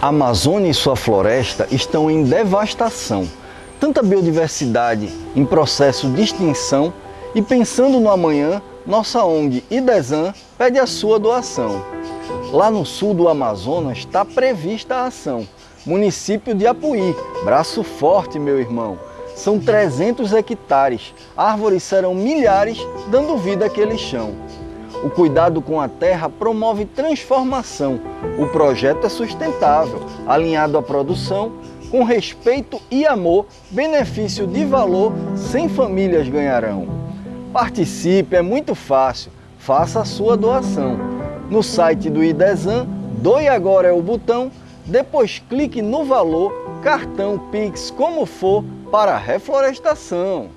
A Amazônia e sua floresta estão em devastação. Tanta biodiversidade em processo de extinção e pensando no amanhã, nossa ONG IDESAN pede a sua doação. Lá no sul do Amazonas está prevista a ação. Município de Apuí, braço forte, meu irmão. São 300 hectares, árvores serão milhares, dando vida àquele chão. O cuidado com a terra promove transformação. O projeto é sustentável, alinhado à produção, com respeito e amor, benefício de valor, 100 famílias ganharão. Participe, é muito fácil, faça a sua doação. No site do IDESAN, doe agora é o botão, depois clique no valor, cartão, Pix, como for, para reflorestação.